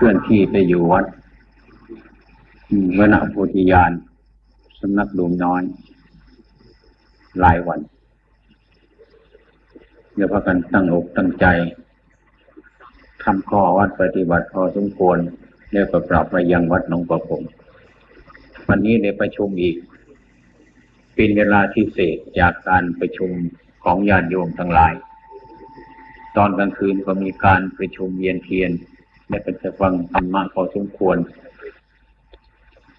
เคลื่อนที่ไปอยู่วัดวณโพธิญาณสำนักหลวงน้อย หลายวัน เดี๋ยวพากันตั้งอกตั้งใจทำข้อวัดปฏิบัติพอสมควรแล้วก็ปรับไปยังวัดหนองประพงวันนี้ได้ประชุมอีก เป็นเวลาที่เศษจากการประชุมของญาติโยมทั้งหลาย ตอนกลางคืนก็มีการประชุมเวียนเทียน และก็จะฟังธรรมะพอสมควร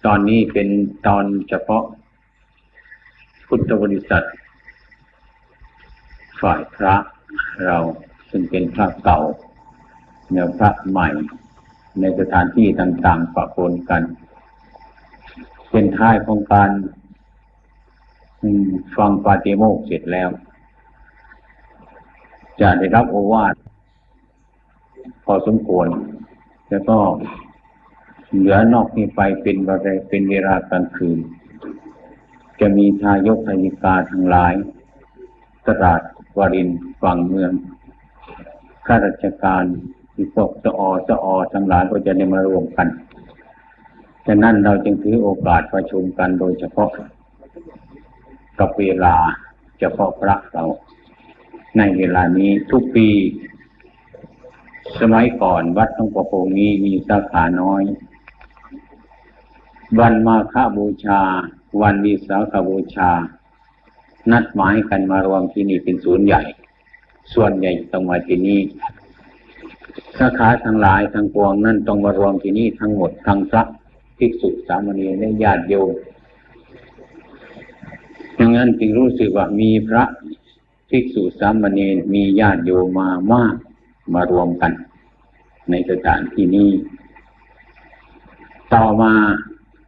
ตอนนี้เป็นตอนเฉพาะ พุทธบริษัท ฝ่ายพระเราซึ่งเป็นพระเก่าเนื้อพระใหม่ ในสถานที่ต่างๆปะปนกัน เป็นท้ายของการฟังปาติโมกเสร็จแล้ว จะได้รับโอวาทพอสมควร แล้วก็เหลือนอกนี้ไปเป็นบริเป็นเวลากลางคืน จะมีทายกทายิกาทั้งหลาย ตราดวรินฝั่งเมืองข้าราชการที่พวกสอสอทั้งหลายก็จะได้มารวมกันฉะนั้นเราจึงถือโอกาสประชุมกันโดยเฉพาะ กับเวลาเฉพาะพระเรา ในเวลานี้ทุกปี สมัยก่อนวัดต้องประโพงนี้มีสาขาน้อย วันมาฆบูชา วันวิสาขบูชา นัดหมายกันมารวมที่นี่เป็นศูนย์ใหญ่ ส่วนใหญ่ต้องมาที่นี่สาขาทั้งหลายทั้งปวงนั่นต้องมารวมที่นี่ทั้งหมดทั้งพระภิกษุสามเณรและญาติโยมดังนั้นจึงรู้สึกว่ามีพระภิกษุสามเณรมีญาติโยมมามาก มารวมกัน ในสถานที่นี้ ต่อมา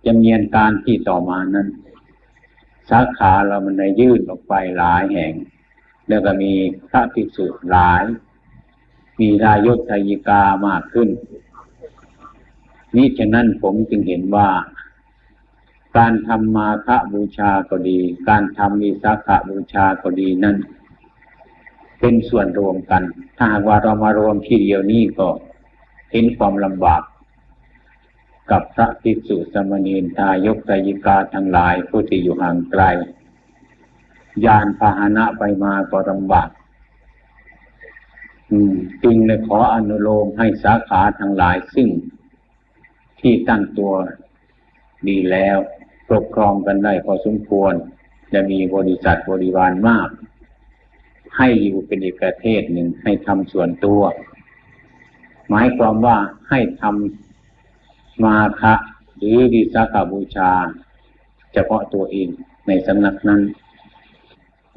จำเนียนการที่ต่อมานั้น สาขาเรามันได้ยื่นออกไปหลายแห่ง แล้วก็มีพระภิกษุหลาย มีรายศทยิกามากขึ้น นี้ฉะนั้นผมจึงเห็นว่าการทำมาฆบูชาก็ดี การทำวิสาขบูชาก็ดีนั่น เป็นส่วนรวมกัน ถ้าหากว่าเรามารวมที่เดียวนี้ก็เห็นความลำบาก กับพระภิกษุสมณีนทายกไตยิกาทั้งหลายผู้ที่อยู่ห่างไกล ยานพาหนะไปมาก็ลำบากจึงเลยขออนุโลมให้สาขาทั้งหลายซึ่ง ที่ตั้งตัวดีแล้วปกครองกันได้พอสมควร จะมีบริษัทบริวารมาก ให้อยู่เป็นอีกประเทศหนึ่งให้ทำส่วนตัว หมายความว่าให้ทำมาคะหรือวิสาขาบูชา เฉพาะตัวเองในสำนักนั้น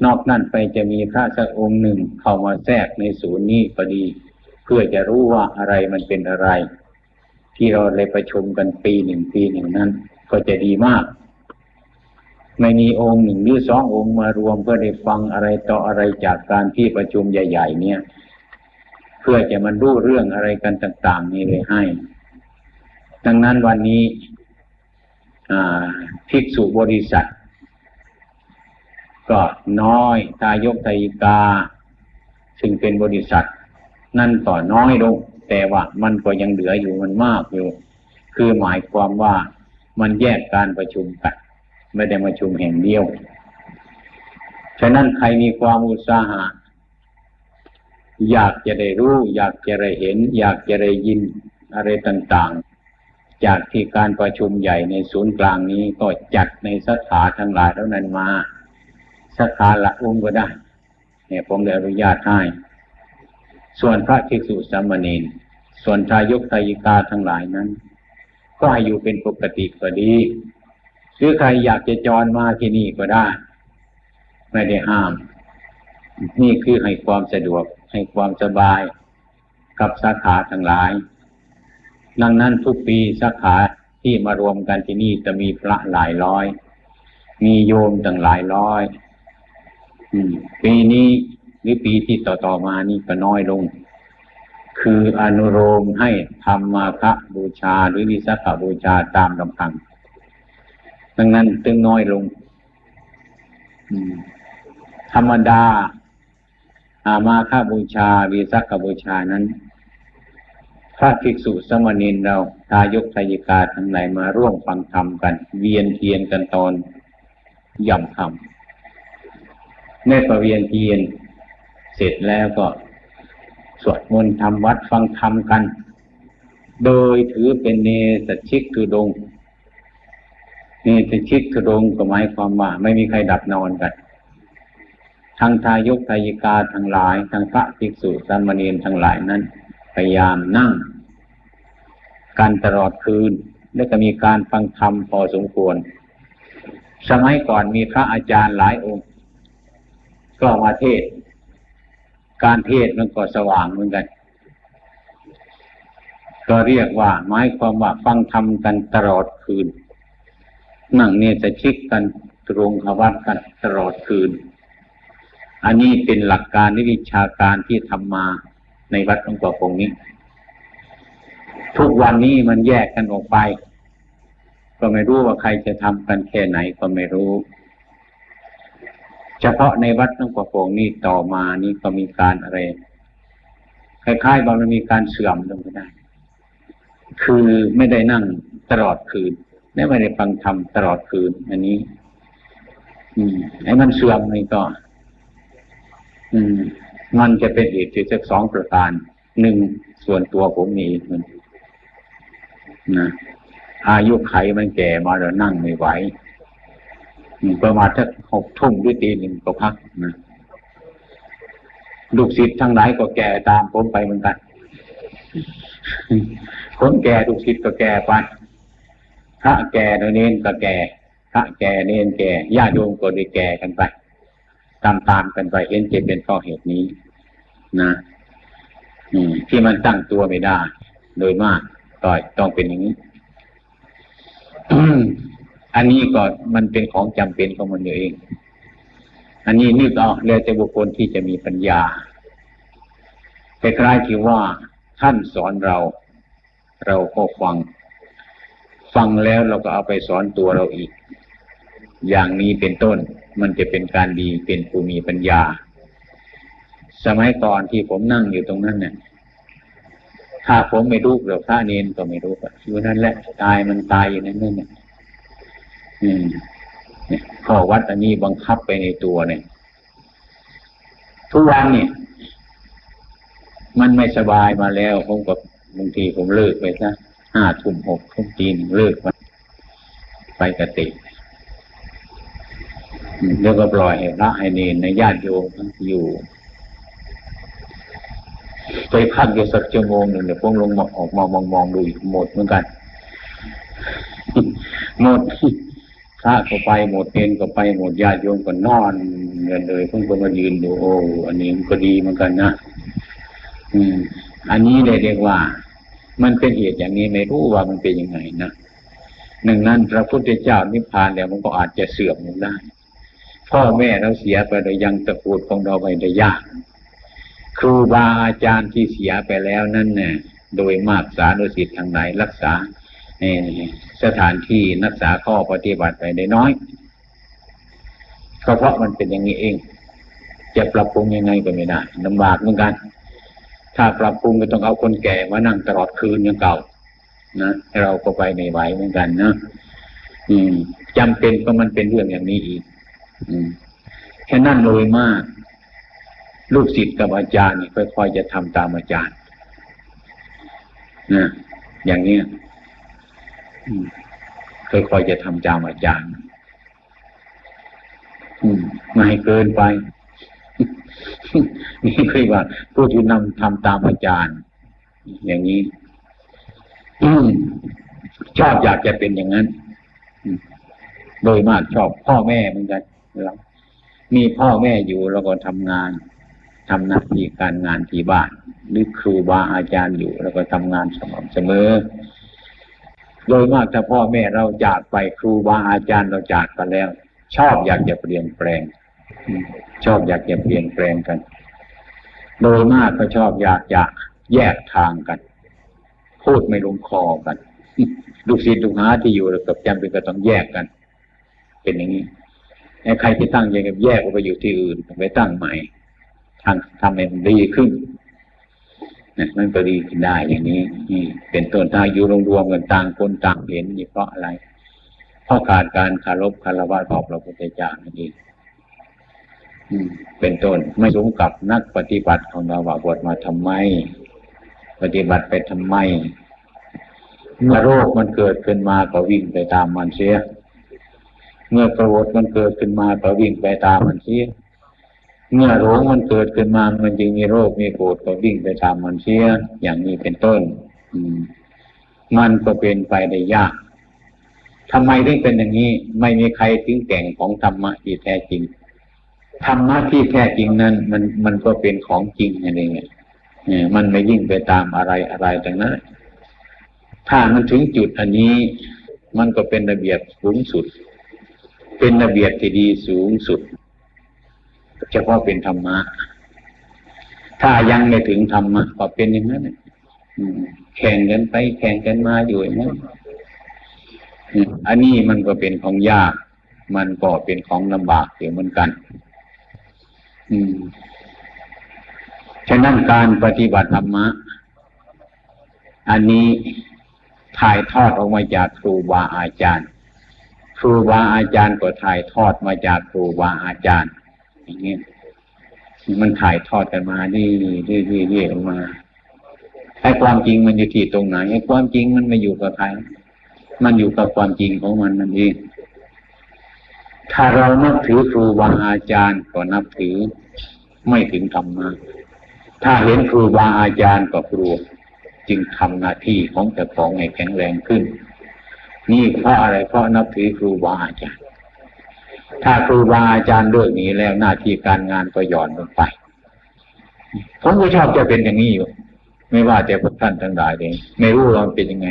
นอกนั้นไปจะมีพระสักองค์หนึ่งเข้ามาแทรกในศูนย์นี้พอดี เพื่อจะรู้ว่าอะไรมันเป็นอะไร ที่เราเลยประชุมกันปีหนึ่งปีหนึ่งนั้น ก็จะดีมาก ไม่มีองค์หนึ่งหรือสององค์มารวมเพื่อได้ฟังอะไรต่ออะไรจากการที่ประชุมใหญ่ ๆ เนี่ย เพื่อจะมันรู้เรื่องอะไรกันต่าง ๆ นี่เลยให้ ดังนั้นวันนี้ภิกษุบริษัท ก็น้อยตายกตายกา ซึ่งเป็นบริษัท นั่นก็น้อยลง แต่ว่ามันก็ยังเหลืออยู่มันมากอยู่ คือหมายความว่ามันแยกการประชุมกัน ไม่ได้มาชุมแห่งเดียว ฉะนั้นใครมีความอุตสาหะอยากจะได้รู้ อยากจะได้เห็น อยากจะได้ยินอะไรต่างๆ จากที่การประชุมใหญ่ในศูนย์กลางนี้ก็จัดในสถาทั้งหลายเท่านั้นมาสขาละอุ้มก็ได้ เนี่ยผมได้อนุญาตให้ ส่วนพระภิกษุสามเณรส่วนทายกทายิกาทั้งหลายนั้น ก็ให้อยู่เป็นปกติก็ดี หรือใครอยากจะจรมาที่นี่ก็ได้ ไม่ได้ห้าม นี่คือให้ความสะดวก ให้ความสบายกับสาขาทั้งหลาย ดังนั้นทุกปีสาขาที่มารวมกันที่นี่จะมีพระหลายร้อย มีโยมตั้งหลายร้อยปีนี้หรือปีที่ต่อๆมานี่ก็น้อยลง คืออนุโลมให้ทำมาคะบูชาหรือวิสาขบูชาตามลำพัง ดังนั้นตึงน้อยลงธรรมดา อามาค่าบูชาวีสักบูชานั้น พระภิกษุสมณีนเราทายกทายิกาทั้งหลายมาร่วมฟังธรรมกัน เวียนเทียนกันตอนย่ำคำในประเวียนเทียน เสร็จแล้วก็ สวดมนต์ทำวัดฟังธรรมกัน โดยถือเป็นเนสชิกทุดง เนสชิกทุดงก็หมายความว่า ไม่มีใครดับนอนกันทางทายกทายิกาทั้งหลายทางพระภิกษุสามเณรทั้งหลายนั้น พยายามนั่ง การตลอดคืน และก็มีการฟังธรรมพอสมควร สมัยก่อนมีพระอาจารย์หลายองค์ ก็มาเทศ การเทศมันก็สว่างเหมือนกัน ก็เรียกว่า หมายความว่าฟังธรรมกันตลอดคืน นั่งเนี่ยจะชิกกันตรงขวัตกันตลอดคืน อันนี้เป็นหลักการนิวิชาการที่ทำมาในวัดหลวงปู่คงนี้ ทุกวันนี้มันแยกกันออกไป ก็ไม่รู้ว่าใครจะทำกันแค่ไหนก็ไม่รู้ เฉพาะในวัดหลวงปู่คงนี้ต่อมานี่ก็มีการอะไรคล้ายๆบางมันมีการเสื่อมลงไปได้ คือไม่ได้นั่งตลอดคืน ไม่ได้ฟังธรรมตลอดคืน อันนี้ อืมไอ้มันเสื่อมนี่ก็ อืม มันจะเป็นเหตุที่สักสองประการหนึ่งส่วนตัวผมมีมันนะอายุไขมันแก่มาแล้วนั่งไม่ไหวประมาณถ้าหกทุ่มด้วยตีหนึ่งก็พักนะลูกศิษย์ทั้งหลายก็แก่ตามผมไปเหมือนกัน คนแก่ลูกศิษย์ก็แก่ไป ระแก่เน้นก็แก่พระแก่เน้นแก่ญาติโยมก็ได้แก่กันไป ตามตามกันไปเห็นเจะเป็นเพราะเหตุนี้ นะที่มันตั้งตัวไม่ได้ โดยมากก็ต้องเป็นอย่างนี้อันนี้ก็มันเป็นของจำเป็นของมันเอง อันนี้นึกเอาเรือแต่บุคคลที่จะมีปัญญาแต่คล้ายที่ว่าท่านสอนเรา เราก็ฟัง ฟังแล้วเราก็เอาไปสอนตัวเราอีก อย่างนี้เป็นต้นมันจะเป็นการดีเป็นผู้มีปัญญา สมัยก่อนที่ผมนั่งอยู่ตรงนั้นเนี่ยถ้าผมไม่รู้หรือพระเนนก็ไม่รู้อยู่นั่นแหละตายมันตายอยู่นั่นนั่นเนี่ยนี่ข้อวัดอันนี้บังคับไปในตัวเนี่ย ทุกวันเนี่ยมันไม่สบายมาแล้วผมกับบางทีผมเลิกไปซะ ห้าทุ่มหกทุ่มจีนเลิกไปไปกติแล้วก็ปล่อยให้พระให้เนรในญาติโยมอยู่ ไปพักอยู่สักชั่วโมงหนึ่งเดี๋ยวพวกลงออกมามองมองดูหมดเหมือนกัน หมดพระก็ไปหมดเนรก็ไปหมดญาติโยมก็นอนเงินเลยเพิ่งก็มายืนดูโอ้อันนี้มันก็ดีเหมือนกันนะอืม อันนี้เรียกว่า มันเป็นเหตุอย่างนี้ไม่รู้ว่ามันเป็นยังไงนะหนึ่งนั้นพระพุทธเจ้านิพพานแล้วมันก็อาจจะเสื่อมลงได้ พ่อแม่เราเสียไปโดยยังตระกูลของเราไปได้ยาก ครูบาอาจารย์ที่เสียไปแล้วนั่นเนี่ยโดยมากสานุสิทธิ์ทางไหนรักษาสถานที่รักษาข้อปฏิบัติไปได้น้อยก็เพราะมันเป็นอย่างนี้เอง จะปรับปรุงยังไงก็ไม่ได้ลำบากเหมือนกัน ถ้าปรับปรุงก็ต้องเอาคนแก่มานั่งตลอดคืนอย่างเก่า นะเราก็ไปไม่ไหวเหมือนกันนะอืมจำเป็นก็มันเป็นเรื่องอย่างนี้อีกแค่นั้นเลยมาก ลูกศิษย์กับอาจารย์นี่ค่อยๆจะทำตามอาจารย์นะอย่างนี้ค่อยๆจะทำตามอาจารย์ไม่ให้เกินไป นี่คือว่าผู้ที่นำทำตามอาจารย์ อย่างนี้ชอบอยากจะเป็นอย่างนั้นโดยมากชอบพ่อแม่เหมือนกันเรามีพ่อแม่อยู่เราก็ทำงานทำหน้าที่การงานที่บ้านหรือครูบาอาจารย์อยู่เราก็ทำงานสม่ำเสมอ โดยมากถ้าพ่อแม่เราจากไปครูบาอาจารย์เราจากไปแล้ว ชอบอยากจะเปลี่ยนแปลง ชอบอยากจะเปลี่ยนแปลงกัน โดยมากก็ชอบอยากจะแยกทางกัน พูดไม่ลงคอกันลูกศิษย์ลูกหาที่อยู่กับจำเป็นก็ต้องแยกกัน เป็นอย่างนี้ใครที่ตั้งยังแยกออกไปอยู่ที่อื่นไปตั้งใหม่ทางทำให้มันดีขึ้นนะมันก็ดีขึ้นได้อย่างนี้นี่เป็นต้นถ้าอยู่รวมๆกันต่างคนต่างเห็นนี่เพราะอะไร เพราะขาดการคารพคารวะต่อพระพุทธเจ้านั่นเอง เป็นต้นไม่สมกับนักปฏิบัติของเราว่าบวชมาทำไม ปฏิบัติไปทำไมเมื่อโรคมันเกิดขึ้นมาก็วิ่งไปตามมันเสีย เมื่อกระวดมันเกิดขึ้นมาก็วิ่งไปตามมันเสีย เมื่อโรคมันเกิดขึ้นมา มันจึงมีโรค มีโกรธก็วิ่งไปตามมันเสีย อย่างนี้เป็นต้น อืม มันก็เป็นไปได้ยากทำไมถึงเป็นอย่างนี้ ไม่มีใครถึงแก่งของธรรมะที่แท้จริง ธรรมะที่แท้จริงนั้น มันมันก็เป็นของจริงอะไรเงี้ยมันไม่ยิ่งไปตามอะไรอะไรต่างนั้นถ้ามันถึงจุดอันนี้ มันก็เป็นระเบียบสูงสุด เป็นระเบียบที่ดีสูงสุดเฉพาะเป็นธรรมะ ถ้ายังไม่ถึงธรรมะก็เป็นอย่างนั้นแข่งกันไป แข่งกันมาอยู่อย่างนั้นอันนี้มันก็เป็นของยาก มันก็เป็นของลำบากอยู่เหมือนกัน ฉะนั้นการปฏิบัติธรรมะ อันนี้ถ่ายทอดออกมาจากครูบาอาจารย์ ครูบาอาจารย์ก็ถ่ายทอดมาจากครูบาอาจารย์ อย่างนี้มันถ่ายทอดกันมาดีดีดีดีออกมาไอ้ความจริงมันอยู่ที่ตรงไหนไอ้ความจริงมันไม่อยู่กับใคร มันอยู่กับความจริงของมันนั่นเอง ถ้าเรานับถือครูบาอาจารย์ก็นับถือไม่ถึงธรรมะถ้าเห็นครูบาอาจารย์ก็กลัวจึงทำหน้าที่ของแต่ของให้แข็งแรงขึ้น นี่เพราะอะไรเพราะนับถือครูบาอาจารย์ ถ้าครูบาอาจารย์เลิกนี้แล้วหน้าที่การงานก็หย่อนลงไปผมก็ชอบจะเป็นอย่างนี้อยู่ ไม่ว่าแต่พวกท่านทั้งหลายเองไม่รู้ว่ามันเป็นยังไง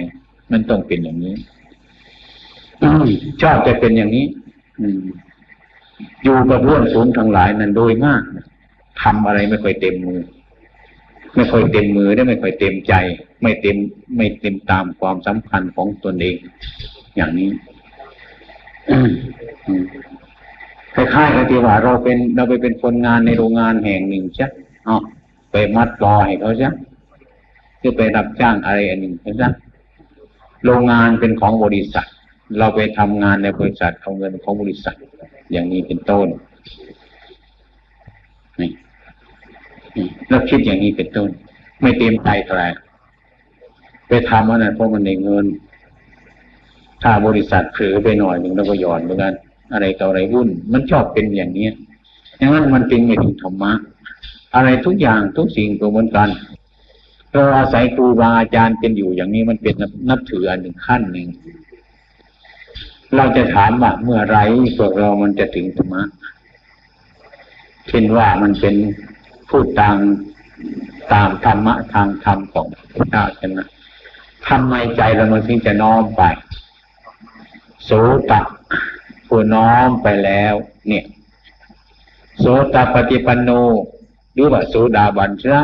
มันต้องเป็นอย่างนี้ชอบจะเป็นอย่างนี้ อืมอยู่กับเรื่องสูงทั้งหลายนั้นโดยมากทำอะไรไม่ค่อยเต็มมือ ไม่ค่อยเต็มมือได้ไม่ค่อยเต็มใจ ไม่เต็มไม่เต็มตามความสำคัญของตนเอง อย่างนี้คล้ายๆกับที่ว่าเราเป็นเราไปเป็นคนงานในโรงงานแห่งหนึ่งใช่อ๋อไปมัดรอให้เขาใช่คือไปรับจ้างอะไรอันหนึ่งใช่ไหมโรงงานเป็นของบริษัท เราไปทำงานในบริษัทเอาเงินของบริษัท อย่างนี้เป็นต้นนี่แล้วคิดอย่างนี้เป็นต้น ไม่เต็มใจแตรไปทำอันนั้นเพราะมันในเงิน ถ้าบริษัทเผลอไปหน่อยหนึ่งแล้วก็หย่อนเหมือนกันอะไรต่ออะไรวุ่น มันชอบเป็นอย่างนี้ยดังนั้นมันจึงไม่ถึงธรรมะ อะไรทุกอย่างทุกสิ่งตัวเหมือนกันเราอาศัยครูบาอาจารย์เป็นอยู่อย่างนี้มันเป็นนับถืออันหนึ่งขั้นหนึ่ง เราจะถามว่าเมื่อไรพวกเรามันจะถึงธรรมะเช่นว่ามันเป็นพูดตามตามธรรมะทางธรรมของพระเจ้าใช่ไหมทำไมใจเรามันถึงจะน้อมไปโสตะผู้น้อมไปแล้ว เนี่ย โสตปฏิปันโนหรือว่าโสดาบันชนะ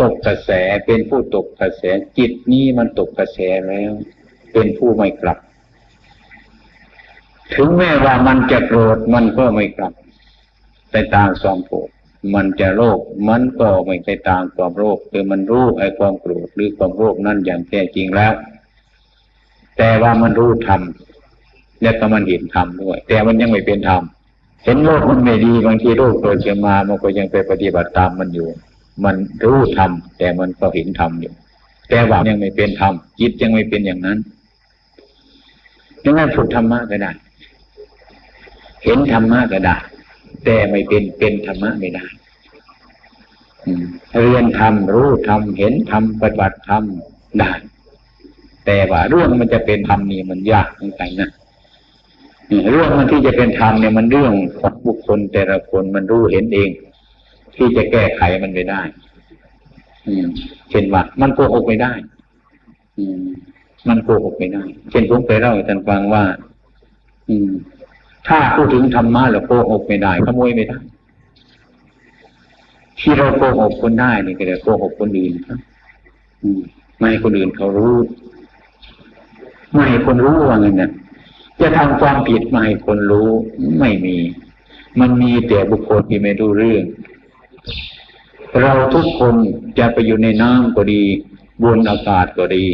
ตกกระแสเป็นผู้ตกกระแสจิตนี้มันตกกระแสแล้ว เป็นผู้ไม่กลับ ถึงแม้ว่ามันจะโกรธมันก็ไม่กลับ ไปตามความโกรธมันจะโลภมันก็ไม่ไปตามความโลภคือมันรู้ไอ้ความโกรธหรือความโลภนั่นอย่างแท้จริงแล้ว แต่ว่ามันรู้ธรรมและก็มันเห็นธรรมด้วย แต่มันยังไม่เป็นธรรมเห็นโลกมันไม่ดีบางทีโลกเกิดขึ้นมามันก็ยังไปปฏิบัติตามมันอยู่ มันรู้ธรรมแต่มันก็เห็นธรรมอยู่ แต่ว่ายังไม่เป็นธรรมจิตยังไม่เป็นอย่างนั้น ดังนั้นฝึกธรรมะก็ได้ เห็นธรรมะก็ได้ แต่ไม่เป็นเป็นธรรมะไม่ได้เรียนธรรมรู้ธรรมเห็นธรรมปฏิบัติธรรมได้แต่ว่าเรื่องมันจะเป็นธรรมนี่มันยากจริงๆนะเรื่องมันที่จะเป็นธรรมเนี่ยมันเรื่องของบุคคลแต่ละคนมันรู้เห็นเอง ที่จะแก้ไขมันไม่ได้เช่นว่ามันโกหกไม่ได้ อืม มันโกหกไม่ได้ เช่นผมไปเล่าให้ท่านฟังว่า อืม ถ้าพูดถึงธรรมะเราโกหกไม่ได้ขโมยไม่ได้ที่เราโกหกคนได้นี่ก็เลยโกหกคนอื่นครับไม่ให้คนอื่นเขารู้ ไม่ให้คนรู้ว่าไงเนี่ยจะทำความผิดไม่ให้คนรู้ไม่มี มันมีแต่บุคคลที่ไม่รู้เรื่อง เราทุกคนจะไปอยู่ในน้ำก็ดี บนอากาศก็ดี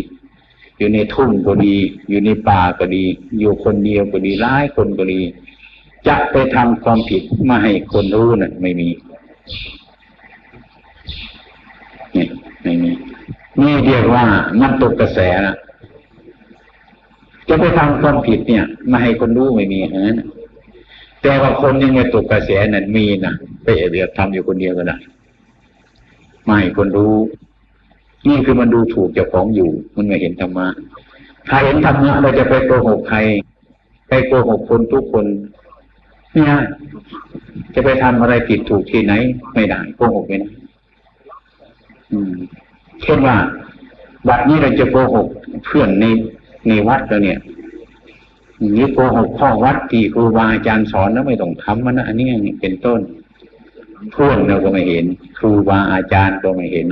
อยู่ในทุ่งก็ดี อยู่ในป่าก็ดี อยู่คนเดียวก็ดีร้ายคนก็ดี จะไปทำความผิดมาให้คนรู้นะ่ะ ไม่มีนี่ไม่มีนี่เรียกว่ามันตกกระแสนะจะไปทำความผิดเนี่ยมาให้คนรู้ไม่มีนะแต่ว่าคนยังไม่ตกกระแสนั้นมีนะไปเรียกทำอยู่คนเดียวก็ได้ไม่คนรู้ นี่คือมันดูถูกเจ้าของอยู่ มันไม่เห็นธรรมะถ้าเห็นธรรมะเราจะไปโกหกใคร ไปโกหกคนทุกคน เนี่ย จะไปทำอะไรผิดถูกที่ไหน ไม่ได้โกหกไม่ได้เช่นว่าบัดนี้เราจะโกหกเพื่อนในในวัดเราเนี่ยนี่โกหกพ่อวัดที่ครูบาอาจารย์สอนแล้วไม่ต้องทำมันนะอันนี้เป็นต้นเพื่อนเราก็ไม่เห็น ครูบาอาจารย์ก็ไม่เห็น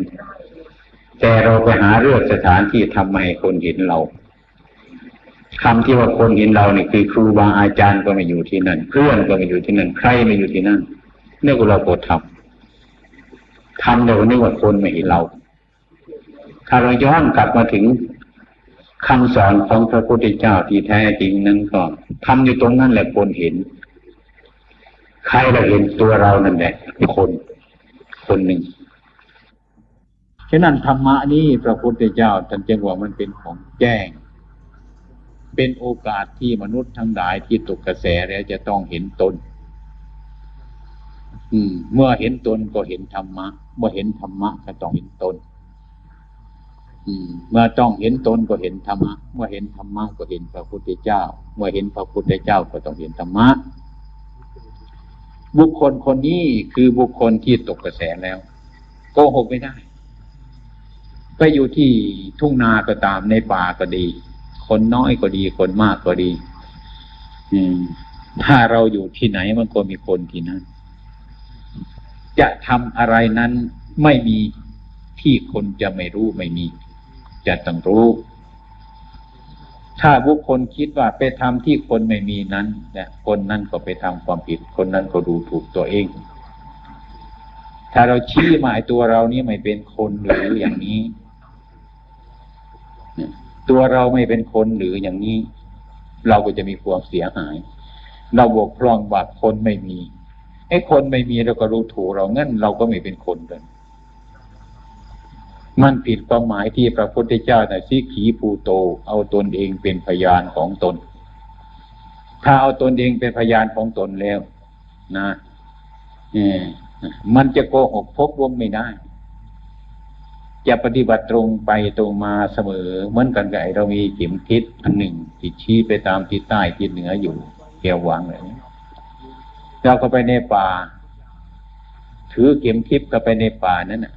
แต่เราไปหาเรื่องสถานที่ทำให้คนเห็นเราคำที่ว่าคนเห็นเราเนี่ยคือครูบาอาจารย์ก็ไม่อยู่ที่นั่น เพื่อนก็ไม่อยู่ที่นั่น ใครไม่อยู่ที่นั่นเนี่ยเราโกรธทำทำเรานึกว่าคนไม่เห็นเรา ถ้าเราย้อนกลับมาถึงคำสอนของพระพุทธเจ้าที่แท้จริงนั้นก็ทำอยู่ตรงนั้นแหละคนเห็น ใครเราเห็นตัวเรานั่นแหละคน คนหนึ่ง ฉะนั้นธรรมะนี้พระพุทธเจ้าท่านจึงว่ามันเป็นของแจ้ง เป็นโอกาสที่มนุษย์ทั้งหลายที่ตกกระแสแล้วจะต้องเห็นตน อืม เมื่อเห็นตนก็เห็นธรรมะ เมื่อเห็นธรรมะก็ต้องเห็นตนเมื่อต้องเห็นตนก็เห็นธรรมะ เมื่อเห็นธรรมะก็เห็นพระพุทธเจ้า เมื่อเห็นพระพุทธเจ้าก็ต้องเห็นธรรมะ บุคคลคนนี้คือบุคคลที่ตกกระแสแล้วโกหกไม่ได้ ไปอยู่ที่ทุ่งนาก็ตามในป่าก็ดี คนน้อยก็ดี คนมากก็ดี อืม ถ้าเราอยู่ที่ไหนมันก็มีคนที่นั้น จะทำอะไรนั้นไม่มีที่คนจะไม่รู้ไม่มี จะต้องรู้ ถ้าบุคคลคิดว่าไปทำที่คนไม่มีนั้นเนี่ยคนนั้นก็ไปทำความผิด คนนั้นก็ดูถูกตัวเองถ้าเราชี้หมายตัวเรานี่ไม่เป็นคนหรืออย่างนี้ ตัวเราไม่เป็นคนหรืออย่างนี้ เราก็จะมีความเสียหาย เราบกพร่องว่าคนไม่มีไอ้คนไม่มีเราก็รู้ถูกเรางั้นเราก็ไม่เป็นคนเลยมันผิดความหมายที่พระพุทธเจ้าในสิขีภูโต เอาตนเองเป็นพยานของตน ถ้าเอาตนเองเป็นพยานของตนแล้ว นะเอมันจะโกหกพกวมไม่ได้ จะปฏิบัติตรงไปตรงมาเสมอ เหมือนกันกับเรามีเข็มทิศอันหนึ่งที่ชี้ไปตามทิศใต้ทิศเหนืออยู่แกววางเลยเราก็ไปในป่า ถือเข็มทิศก็ไปในป่านั้นน่ะ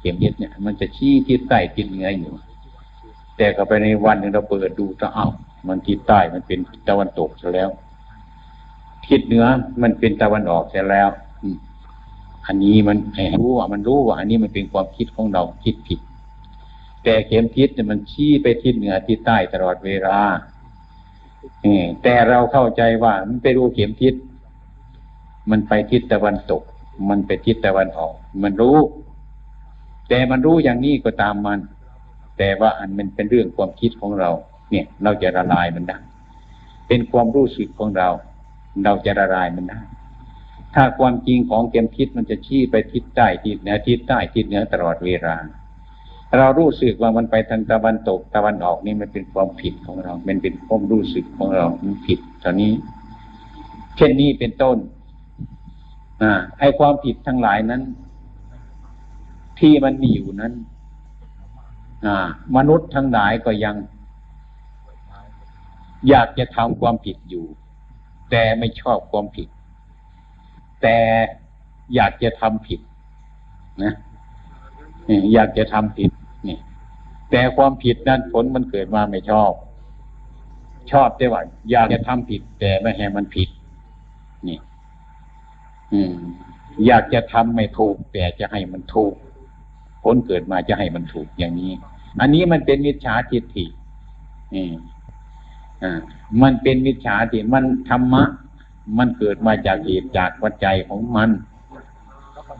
เข็มทิศเนี่ย มันจะชี้ทิศใต้ทิศเหนืออยู่ แต่ก็ไปในวันหนึ่งเราเปิดดูจะเอามันทิศใต้มันเป็นตะวันตกซะแล้ว ทิศเหนือมันเป็นตะวันออกซะแล้ว อันนี้มันรู้ว่ามันรู้ว่า อันนี้มันเป็นความคิดของเราคิดผิด แต่เข็มทิศเนี่ยมันชี้ไปทิศเหนือทิศใต้ตลอดเวลาแต่เราเข้าใจว่ามันไปรู้เข็มทิศ มันไปทิศตะวันตก มันไปทิศตะวันออก มันรู้ แต่มันรู้อย่างนี้ก็ตามมัน แต่ว่าอันมันเป็นเรื่องความคิดของเรา เนี่ย เราจะละลายมันได้ เป็นความรู้สึกของเรา เราจะละลายมันได้ ถ้าความจริงของเกมคิดมันจะชี้ไปทิศใต้ทิศเหนือทิศใต้ทิศเหนือตลอดเวลา เรารู้สึกว่ามันไปทางตะวันตกตะวันออกนี่มันเป็นความผิดของเรามันเป็นความรู้สึกของเรามันผิดตอนนี้ เช่นนี้เป็นต้นอ่าไอความผิดทั้งหลายนั้น ที่มันมีอยู่นั้นมนุษย์ทั้งหลายก็ยัง อยากจะทำความผิดอยู่ แต่ไม่ชอบความผิด แต่อยากจะทำผิดนะอยากจะทำผิดนี่ แต่ความผิดนั้นผลมันเกิดมาไม่ชอบ ชอบแต่ว่าอยากจะทำผิด แต่ไม่ให้มันผิด นี่ อืม อยากจะทำไม่ถูก แต่จะให้มันถูก ผลเกิดมาจะให้มันถูกอย่างนี้ อันนี้มันเป็นมิจฉาทิฏฐินี่อ่ามันเป็นมิจฉาทิฏฐิมันธรรมะ มันเกิดมาจากเหตุจากปัจจัยของมัน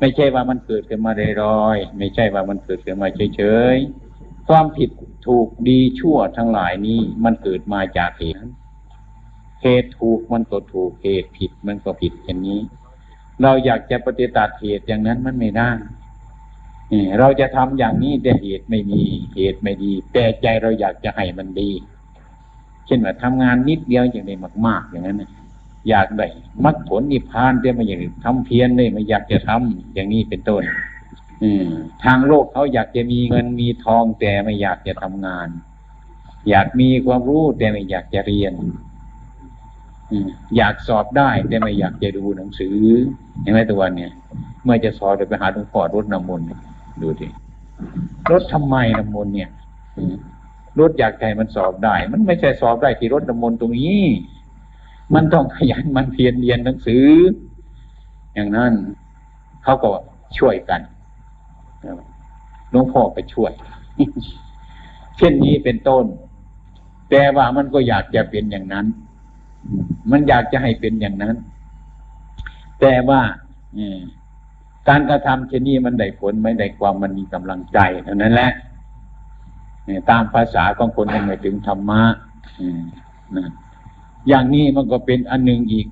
ไม่ใช่ว่ามันเกิดขึ้นมาลอยๆไม่ใช่ว่ามันเกิดขึ้นมาเฉยๆความผิดถูกดีชั่วทั้งหลายนี้มันเกิดมาจากเหตุเหตุถูกมันก็ถูกเหตุผิดมันก็ผิดอย่างนี้ เราอยากจะปฏิตัดเหตุอย่างนั้นมันไม่ได้เราจะทำอย่างนี้แต่เหตุไม่มีเหตุไม่ดี แต่ใจเราอยากจะให้มันดี เช่นว่าทำงานนิดเดียวอย่างนี้มาก ๆ อย่างนั้น อยากได้มรรคผลนิพพานแต่ไม่อยากทำเพียรเลยไม่อยากจะทำอย่างนี้เป็นต้น อืทางโลกเขาอยากจะมีเงินมีทองแต่ไม่อยากจะทำงาน อยากมีความรู้แต่ไม่อยากจะเรียนอยากสอบได้แต่ไม่อยากจะดูหนังสือเห็นไหมตัววันเนี่ยเมื่อจะสอบจะไปหาหลวงพ่อรถน้ำมนต์ดูดิรถทำไมน้ำมนต์เนี่ยรถอยากใจมันสอบได้ มันไม่ใช่สอบได้ที่รถน้ำมนต์ตรงนี้ มันต้องขยันมันเพียรเรียนหนังสือ อย่างนั้นเขาก็ช่วยกันหลวงพ่อไปช่วย เช่นนี้เป็นต้น แต่ว่ามันก็อยากจะเป็นอย่างนั้น มันอยากจะให้เป็นอย่างนั้น แต่ว่าการกระทำเช่นนี้มันได้ผลไม่ได้ความมันมีกำลังใจเท่านั้นแหละตามภาษาของคนยังไม่ถึงธรรมะ อย่างนี้มันก็เป็นอันหนึ่งอีก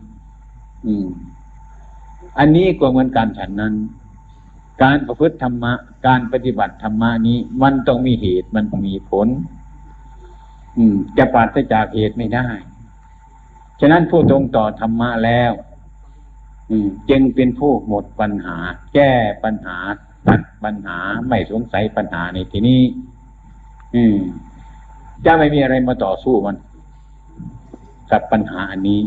อืม อันนี้ก็เหมือนการฉันนั้น การประพฤติธรรมะ การปฏิบัติธรรมะนี้ มันต้องมีเหตุมันต้องมีผล อืม จะปราศจากเหตุไม่ได้ ฉะนั้นผู้ตรงต่อธรรมะแล้วจึงเป็นผู้หมดปัญหา แก้ปัญหาตัดปัญหาไม่สงสัยปัญหาในที่นี้ อืมจะไม่มีอะไรมาต่อสู้มัน กับปัญหาอันนี้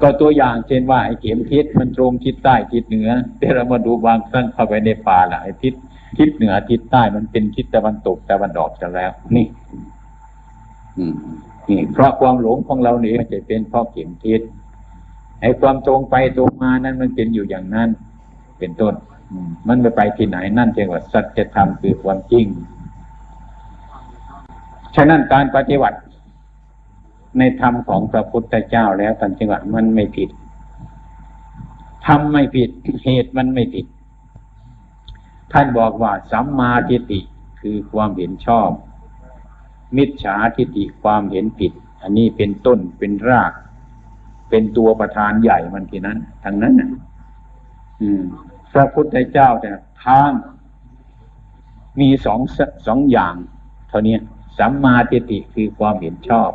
ก็ตัวอย่างเช่นว่าไอ้เข็มทิศมันตรงทิศใต้ทิศเหนือ แต่เรามาดูบางครั้งเข้าไปในป่าละไอ้ทิศทิศเหนือทิศใต้มันเป็นทิศตะวันตกตะวันออกกันแล้ว นี่ อืมนี่เพราะความหลงของเราเนี่ยมันจะเป็นเพราะเข็มทิศไอ้ความตรงไปตรงมานั้นมันเป็นอยู่อย่างนั้น เป็นต้นมันไปไปที่ไหนนั่นเรียกว่าสัจธรรมคือความจริง ฉะนั้นการปฏิบัติ ในธรรมของพระพุทธเจ้าแล้วตันจังหวะมันไม่ผิดทำไม่ผิดเหตุมันไม่ผิด ท่านบอกว่าสัมมาทิฏฐิคือความเห็นชอบ มิจฉาทิฏฐิความเห็นผิด อันนี้เป็นต้นเป็นราก เป็นตัวประธานใหญ่มันทีนั้นทางนั้นอืม พระพุทธเจ้าแต่ทางมีสองสองอย่าง เท่านี้สัมมาทิฏฐิคือความเห็นชอบ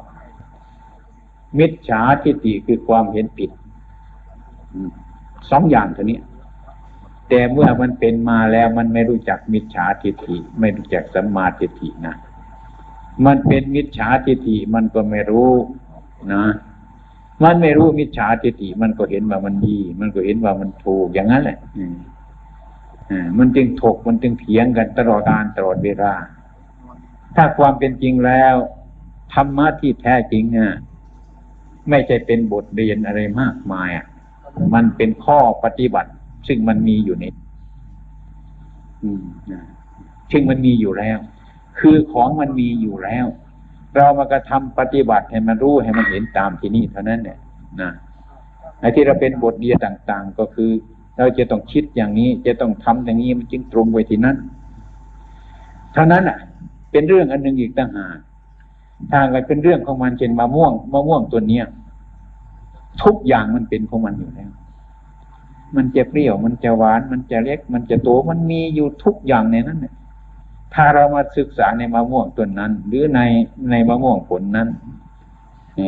มิจฉาทิฏฐิคือความเห็นผิดสองอย่างเท่านี้ แต่เมื่อมันเป็นมาแล้วมันไม่รู้จักมิจฉาทิฏฐิไม่รู้จักสัมมาทิฏฐินะมันเป็นมิจฉาทิฏฐิมันก็ไม่รู้นะมันไม่รู้มิจฉาทิฏฐิมันก็เห็นว่ามันดี มันก็เห็นว่ามันถูกอย่างนั้นแหละมันจึงถกมันจึงเถียงกันตลอดการตลอดเวลาถ้าความเป็นจริงแล้วธรรมะที่แท้จริงอะ ไม่ใช่เป็นบทเรียนอะไรมากมายอะ มันเป็นข้อปฏิบัติ ซึ่งมันมีอยู่ในซึ่งมันมีอยู่แล้ว คือของมันมีอยู่แล้ว เรามากระทำปฏิบัติให้มันรู้ให้มันเห็นตามที่นี่เท่านั้นเนี่ยนะไอ้ที่เราเป็นบทเรียนต่าง ๆ ก็คือ เราจะต้องคิดอย่างนี้ จะต้องทำอย่างนี้มันจึงตรงไปที่นั้นเท่านั้นอะ เป็นเรื่องอันหนึ่งอีกต่างหาก ทางไปเป็นเรื่องของมันเช่นมะม่วงมะม่วงตัวเนี้ยทุกอย่างมันเป็นของมันอยู่แล้ว มันจะเปรี้ยว มันจะหวาน มันจะเล็ก มันจะโต มันมีอยู่ทุกอย่างในนั้นเนี่ยถ้าเรามาศึกษาในมะม่วงต้นนั้น หรือในในมะม่วงผลนั้น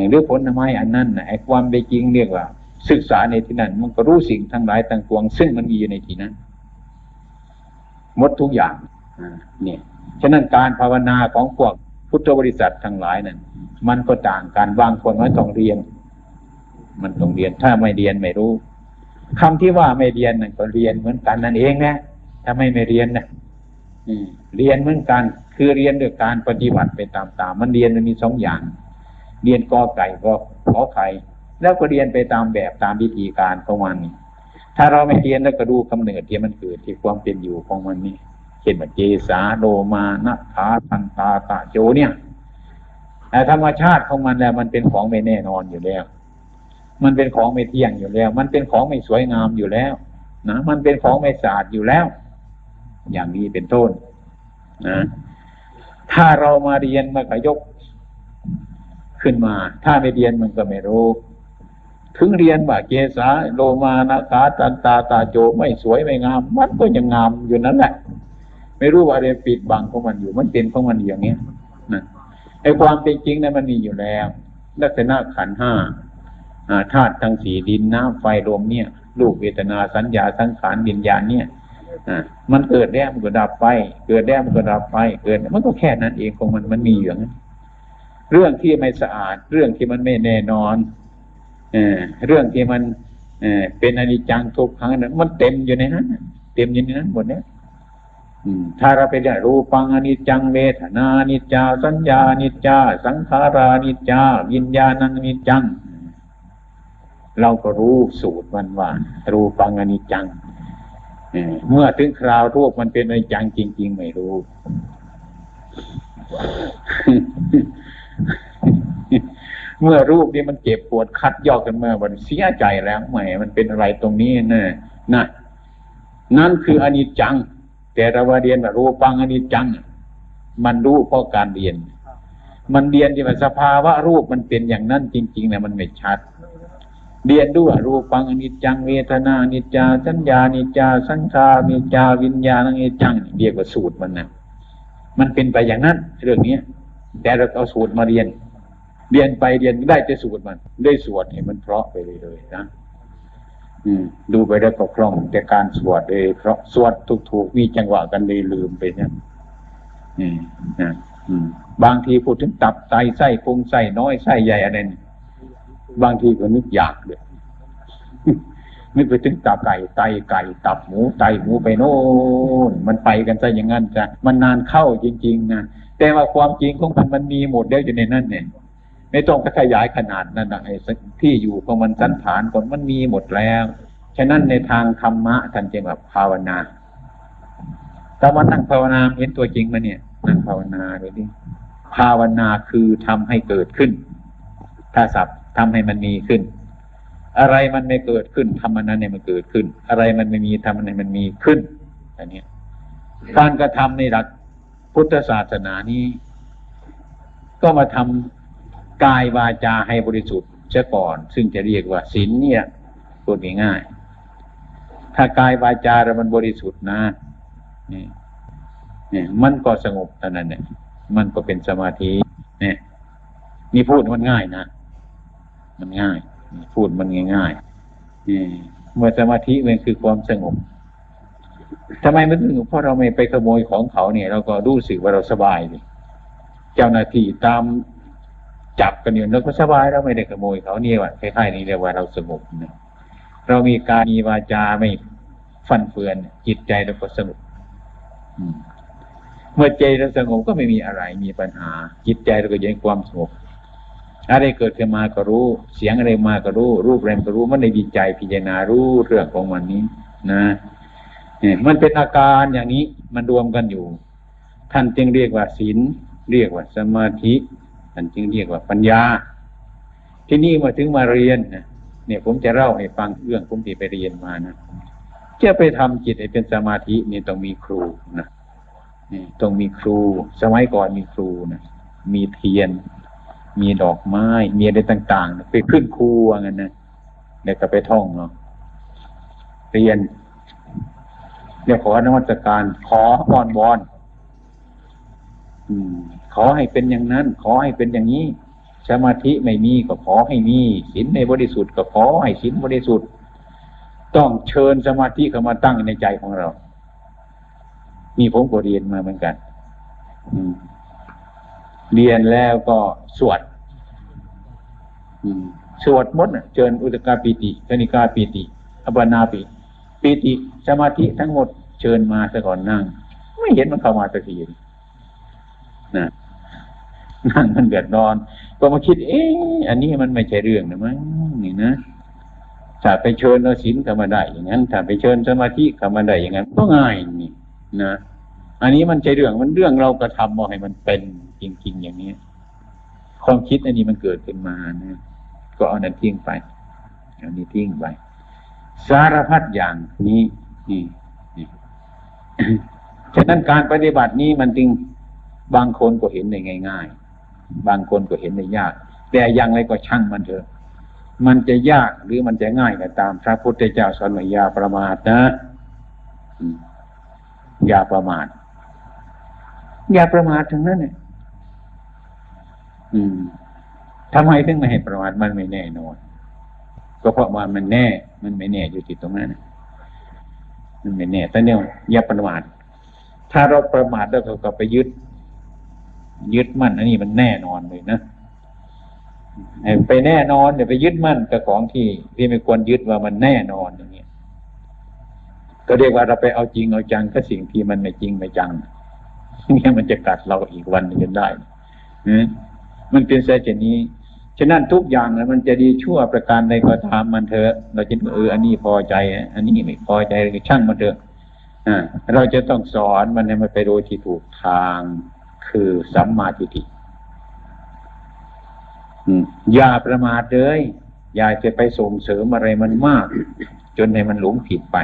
หรือผลไม้อันนั้นไอ้ความเป็นจริงเรียกว่า ศึกษาในที่นั้น มันก็รู้สิ่งทั้งหลายต่างปวง ซึ่งมันมีอยู่ในที่นั้นหมดทุกอย่างเนี่ยฉะนั้นการภาวนาของพวก พุทธบริษัททั้งหลายนั้นมันก็ต่างกันบางคนไม่ต้องเรียน มันต้องเรียนถ้าไม่เรียนไม่รู้คำที่ว่าไม่เรียนนั่นก็เรียนเหมือนกันนั่นเองนะถ้าไม่ไม่เรียนนะเรียนเหมือนกัน คือเรียนด้วยการปฏิบัติไปตามๆมันเรียนมันมีสองอย่าง เรียนกอไก่ก็ขอไข่แล้วก็เรียนไปตามแบบตามวิธีการของมันถ้าเราไม่เรียนแล้วก็ดูกำเนิดที่มันเกิดที่ความเป็นอยู่ของมันนี่ ช่นเจสาโดมานัทาทันตาตาโจเนี่ยแต่ธรรมชาติของมันแล้ว มันเป็นของไม่แน่นอนอยู่แล้ว มันเป็นของไม่เที่ยงอยู่แล้ว มันเป็นของไม่สวยงามอยู่แล้ว นะมันเป็นของไม่สะอาดอยู่แล้ว อย่างนี้เป็นต้นนะถ้าเรามาเรียนมันก็ยกขึ้นมา ถ้าไม่เรียนมันก็ไม่รู้ ถึงเรียนว่าเกษาโลมานะกาตันตาตาโจไม่สวยไม่งาม มันก็ยังงามอยู่นั่นแหละ ไม่รู้ว่าอะไรปิดบังของมันอยู่ มันเป็นของมันอย่างนี้นะไอ้ความเป็นจริงนั้นมันมีอยู่แล้ว ลักษณะขันห้าธาตุทั้งสี่ดินน้ำไฟลมเนี่ยรูปเวทนาสัญญาสังขารวิญญาณเนี่ยมันเกิดแล้วมันก็ดับไป เกิดแล้วมันก็ดับไปเกิด มันก็แค่นั้นเองของมันมันมีอย่างนั้นเรื่องที่ไม่สะอาด เรื่องที่มันไม่แน่นอนเอเรื่องที่มันเอเป็นอนิจจังทุกครั้งนั้นมันเต็มอยู่ในนั้นเต็มอยู่ในนั้นหมดเนี่ย ถ้าเราไปได้รูปังอนิจจังเวทนานิจจา สัญญานิจจา สังขารานิจจา วิญญาณังนิจจัง เราก็รู้สูตรมันว่ารูปังอนิจจังเมื่อถึงคราวรูปมันเป็นอนิจจังจริง ๆ ไม่รู้เมื่อรูปนี้มันเจ็บปวดคัดยอกกันเมื่อวันเสียใจแล้วแหมมันเป็นอะไรตรงนี้นะนะนั่นคืออนิจจัง แต่เราว่าเรียนว่ารูปังอนิจจัง มันรู้เพราะการเรียน มันเรียนที่ว่าสภาวะรูปมันเป็นอย่างนั้นจริงๆนะมันไม่ชัด เรียนด้วยรูปังอนิจจังเวทนาอนิจจาสัญญาอนิจจาสังขารนิจาวิญญาณอนิจจังเรียกว่าสูตรมันนะมันเป็นไปอย่างนั้นเรื่องนี้แต่เราเอาสูตรมาเรียน เรียนไปเรียนได้แต่สูตรมันได้สวดให้มันเพราะไปเลยๆนะ ดูไปแล้ก็คล่อง แต่การสวดเองเพราะสวดถูกๆมีจังหวะกันเลยลืมไปเนี่ยนี่นะบางทีพูดถึงตับไตไส้พุงไส้น้อยไส้ใหญ่อะไรนี่บางทีก็นึกอยากเลยนึกไปถึงตับไก่ไตไก่ตับหมูไตหมูไปโน่นมันไปกันซะอย่างนั้นจ้ะมันนานเข้าจริง ๆ นะแต่ว่าความจริงของมันมันมีหมดแล้วอยู่ในนั้นเนี่ย ไม่ต้องขยายขนาดนั้นนะไอ้ที่อยู่ของมันสันฐานก่อนมันมีหมดแล้ว ฉะนั้นในทางธรรมะท่านจึงแบบภาวนาแต่ว่านั่งภาวนาเห็นตัวจริงมาเนี่ยนั่งภาวนาเลยดิภาวนาคือทำให้เกิดขึ้น ถ้าศัพท์ทำให้มันมีขึ้น อะไรมันไม่เกิดขึ้นทำมันนั้นเนี่ยมันเกิดขึ้น อะไรมันไม่มีทำมันนั้นมันมีขึ้นอันนี้การกระทำในหลักพุทธศาสนานี้ ก็มาทำ กายวาจาให้บริสุทธิ์เสียก่อน ซึ่งจะเรียกว่าศีลเนี่ยพูดง่ายๆถ้ากายวาจาเรามันบริสุทธิ์นะนี่นี่มันก็สงบเท่านั้นเนี่ยมันก็เป็นสมาธิเนี่ยนี่พูดมันง่ายนะมันง่าย พูดมันง่ายๆนี่เมื่อสมาธิมันคือความสงบทำไมมันถึงเพราะเราไม่ไปขโมยของเขาเนี่ย เราก็รู้สึกว่าเราสบายเลยเจ้าหน้าที่ตาม จับกันอยู่เราก็สบายเราไม่ได้ขโมยเขาเนี่ยว่าคล้ายๆนี้เรียกว่าเราสงบนะเรามีการมีวาจาไม่ฟันเฟือน จิตใจเราก็สงบเมื่อใจเราสงบก็ไม่มีอะไรมีปัญหา จิตใจเราก็ยังความสงบอะไรเกิดขึ้นมาก็รู้ เสียงอะไรมาก็รู้ รูปอะไรก็รู้ มันในดีใจพิจารณารู้เรื่องของมันนี้ นะเนี่ยมันเป็นอาการอย่างนี้มันรวมกันอยู่ ท่านจึงเรียกว่าศีลเรียกว่าสมาธิ ท่านจึงเรียกว่าปัญญา ที่นี่มาถึงมาเรียนเนี่ยผมจะเล่าให้ฟังเรื่องผมที่ไปเรียนมานะจะไปทำจิตให้เป็นสมาธินี่ต้องมีครูนะนี่ต้องมีครู สมัยก่อนมีครูนะมีเทียน มีดอกไม้ มีอะไรต่างๆ ไปขึ้นครูว่างั้นนะเดี๋ยวก็ไปท่องเนาะเรียนเรียกขอนวัตการขออ้อนวอนอืม ขอให้เป็นอย่างนั้น ขอให้เป็นอย่างนี้ สมาธิไม่มีก็ขอให้มีศีลในบริสุทธิ์ก็ขอให้ศีลบริสุทธิ์ ต้องเชิญสมาธิเข้ามาตั้งในใจของเรามีผมก็เรียนมาเหมือนกันเรียนแล้วก็สวดสวดมดเชิญอุตกาปิติคณิกาปิติอัปนาปิปิติ สมาธิทั้งหมดเชิญมาซะก่อนนั่ง ไม่เห็นมันเข้ามาสักที นะนั่งมันเดือดร้อน ก็มาคิด เอ๊ะอันนี้มันไม่ใช่เรื่องนะมั้งนี่นะถ้าไปเชิญเอาศีลเข้ามาได้อย่างนั้นถ้าไปเชิญสมาธิเข้ามาได้อย่างนั้นก็ง่ายนี่นะอันนี้มันใช่เรื่องมันเรื่องเรากระทำมาให้มันเป็นจริง ๆ อย่างนี้ความคิดอันนี้มันเกิดขึ้นมานะก็เอานั้นทิ้งไปเอันนี้ทิ้งไป สารพัดอย่างนี้นี่นี่ฉะนั้นการปฏิบัตินี้มันจึง บางคนก็เห็นได้ง่าย ๆ บางคนก็เห็นได้ยาก แต่ยังไรก็ช่างมันเถอะ มันจะยากหรือมันจะง่ายก็ตาม พระพุทธเจ้าสอนว่าอย่าประมาทนะอย่าประมาทอย่าประมาททั้งนั้นเนี่ยอืมทำไมถึงไม่ให้ประมาทมันไม่แน่นอนก็เพราะว่ามันแน่ มันไม่แน่อยู่ที่ตรงนั้นมันไม่แน่แต่เนี่ยอย่าประมาทถ้าเราประมาทแล้วเราก็ไปยึด ยึดมั่นอันนี้มันแน่นอนเลยนะไปแน่นอนเดี๋ยวไปยึดมั่นกับของที่ที่ไม่ควรยึดว่ามันแน่นอนอย่างเงี้ยก็เรียกว่าเราไปเอาจริงเอาจังกับสิ่งที่มันไม่จริงไม่จังเนี่ยมันจะกัดเราอีกวันนึงจนได้มันเป็นเช่นนี้ฉะนั้นทุกอย่างนะมันจะดีชั่วประการใดก็ตามมันเถอะ เราจะเอออันนี้พอใจ อันนี้ไม่พอใจช่างมันเถอะเราจะต้องสอนมันให้มันไปโดยที่ถูกทาง คือสัมมาทิฏฐิอย่าประมาทเลย อย่าจะไปส่งเสริมอะไรมันมาก จนให้มันหลงผิดไป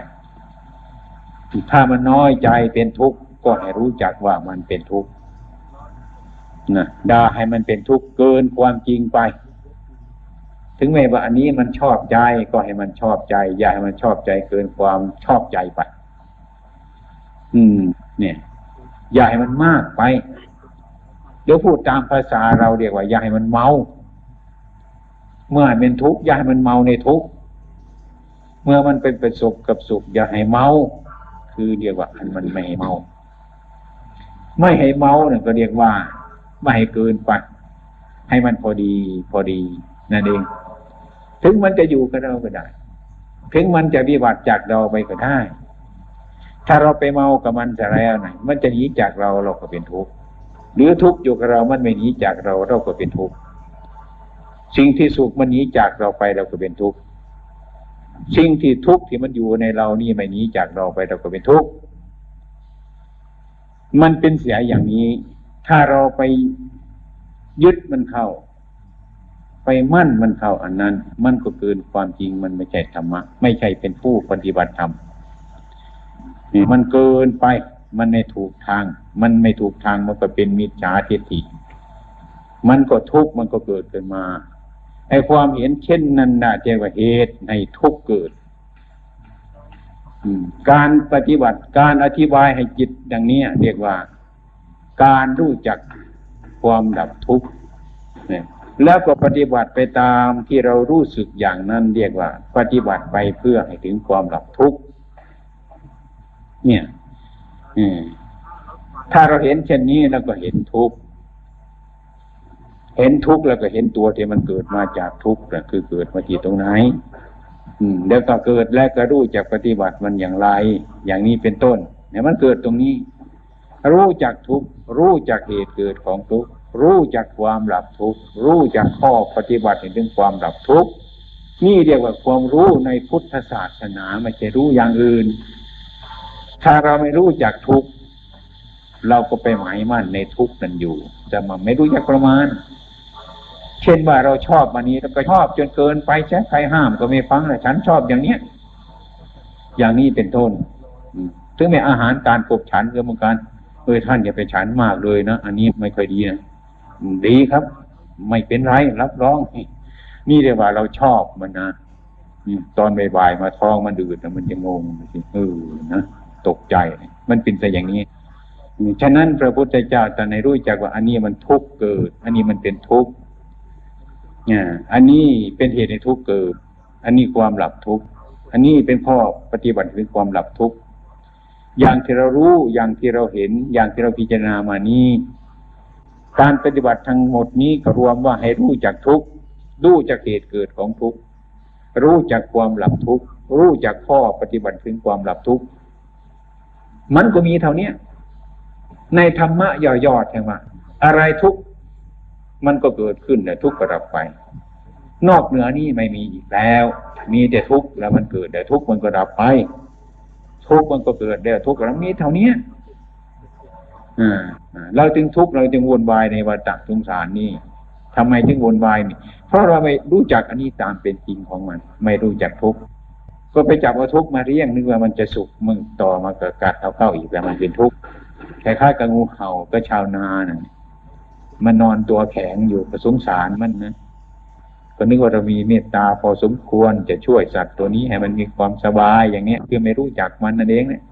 ถ้ามันน้อยใจเป็นทุกข์ก็ให้รู้จักว่ามันเป็นทุกข์นะด่าให้มันเป็นทุกข์เกินความจริงไป ถึงแม้ว่าอันนี้มันชอบใจก็ให้มันชอบใจ อย่าให้มันชอบใจเกินความชอบใจไป อืม เนี่ย อย่าให้มันมากไป เดี๋ยวพูดตามภาษาเราเรียกว่าอย่าให้มันเมา เมื่อเป็นทุกข์อย่าให้มันเมาในทุกข์เมื่อมันเป็นประสบกับสุขอย่าให้เมา คือเรียกว่าอันมันไม่ให้เมา ไม่ให้เมาเนี่ยก็เรียกว่า ไม่ให้เกินไปให้มันพอดีพอดีนั่นเอง ถึงมันจะอยู่กับเราก็ได้ ถึงมันจะวิบัติจากเราไปก็ได้ ถ้าเราไปเมากับมันจะแล้วไหนมันจะหนีจากเราเราก็เป็นทุกข์ หรือทุกข์อยู่กับเรา มันไม่หนีจากเราเราก็เป็นทุกข์ สิ่งที่สุขมันหนีจากเราไปเราก็เป็นทุกข์ สิ่งที่ทุกข์ที่มันอยู่ในเรานี่ไม่หนีจากเราไปเราก็เป็นทุกข์ มันเป็นเสียอย่างนี้ ถ้าเราไปยึดมันเข้า ไปมั่นมันเข้าอันนั้น มันก็เกินความจริงมันไม่ใช่ธรรมะ ไม่ใช่เป็นผู้ปฏิบัติธรรม มันเกินไป มันไม่ถูกทาง มันไม่ถูกทางมันก็เป็นมิจฉาทิฏฐิมันก็ทุกข์มันก็เกิดขึ้นมาไอ้ความเห็นเช่นนั้นน่ะเรียกว่าเหตุในทุกข์เกิดการปฏิบัติการอธิบายให้จิตอย่างนี้เรียกว่า การรู้จักความดับทุกข์แล้วก็ปฏิบัติไปตามที่เรารู้สึกอย่างนั้นเรียกว่า ปฏิบัติไปเพื่อให้ถึงความดับทุกข์เนี่ย ถ้าเราเห็นเช่นนี้แล้วก็เห็นทุกข์เห็นทุกข์แล้วก็เห็นตัวที่มันเกิดมาจากทุกข์คือเกิดมาที่ตรงไหน อืมแล้วก็เกิดแล้วก็รู้จักปฏิบัติมันอย่างไร อย่างนี้เป็นต้น เนี่ยมันเกิดตรงนี้ รู้จักทุกข์รู้จักเหตุเกิดของทุกข์รู้จักความหลับทุกข์รู้จักข้อปฏิบัติถึงความหลับทุกข์นี่เรียกว่าความรู้ในพุทธศาสนาไม่ใช่รู้อย่างอื่น ถ้าเราไม่รู้จักทุกเราก็ไปหมายมั่นในทุกนั่นอยู่ แต่มันไม่รู้จักประมาณ เช่นว่าเราชอบมันนี้เราก็ชอบจนเกินไปใช่ใครห้ามก็ไม่ฟังเลยฉันชอบอย่างเนี้ย อย่างนี้เป็นต้นถึงแม้อาหารการกบฉันก็เหมือนกันเออท่านอย่าไปฉันมากเลยนะอันนี้ไม่ค่อยดีนะดีครับ ไม่เป็นไรรับรอง นี่เรียกว่าเราชอบมันนะตอนบ่ายๆมาท้องมันดืดแต่มันจะงงเออนะ ตกใจ มันเป็นแต่อย่างนี้ ฉะนั้นพระพุทธเจ้าแต่ในรู้จักว่า อันนี้มันทุกข์เกิด อันนี้มันเป็นทุกข์เนี่ยอันนี้เป็นเหตุในทุกข์เกิด อันนี้ความหลับทุกข์ อันนี้เป็นข้อปฏิบัติเป็นความหลับทุกข์ อย่างที่เรารู้ อย่างที่เราเห็น อย่างที่เราพิจารณามานี้ การปฏิบัติทั้งหมดนี้ก็รวมว่าให้รู้จักทุกรู้จักเหตุเกิดของทุกรู้จักความหลับทุกรู้จักข้อปฏิบัติถึงความหลับทุก มันก็มีเท่านี้ในธรรมะย่อๆแห่งว่าอะไรทุกมันก็เกิดขึ้นแต่ทุกก็ดับไป นอกเหนือนี้ไม่มีอีกแล้ว มีแต่ทุกแล้วมันเกิดแต่ทุกมันก็ดับไป ทุกมันก็เกิดเดียวทุกข์เรามีเท่านี้อ่าเราจึงทุกเราจึงวนวายในวัฏสงสารนี่ทำไมจึงวนวายนี่ เพราะเราไม่รู้จักอันนี้ตามเป็นจริงของมัน ไม่รู้จักทุกข์ ก็ไปจับเอาทุกมาเรียงนึกว่ามันจะสุขมึงต่อมาเกิดกัดเอาเข้าอีกแล้วมันเป็นทุกข์คล้ายๆกับงูเห่าก็ชาวนานะ่ะมันนอนตัวแข็งอยู่ก็สงสารมันนะก็นึกว่าเรามีเมตตาพอสมควรจะช่วยสัตว์ตัวนี้ให้มันมีความสบายอย่างเนี้ยคือไม่รู้จักมันนั่นเองเนี่ย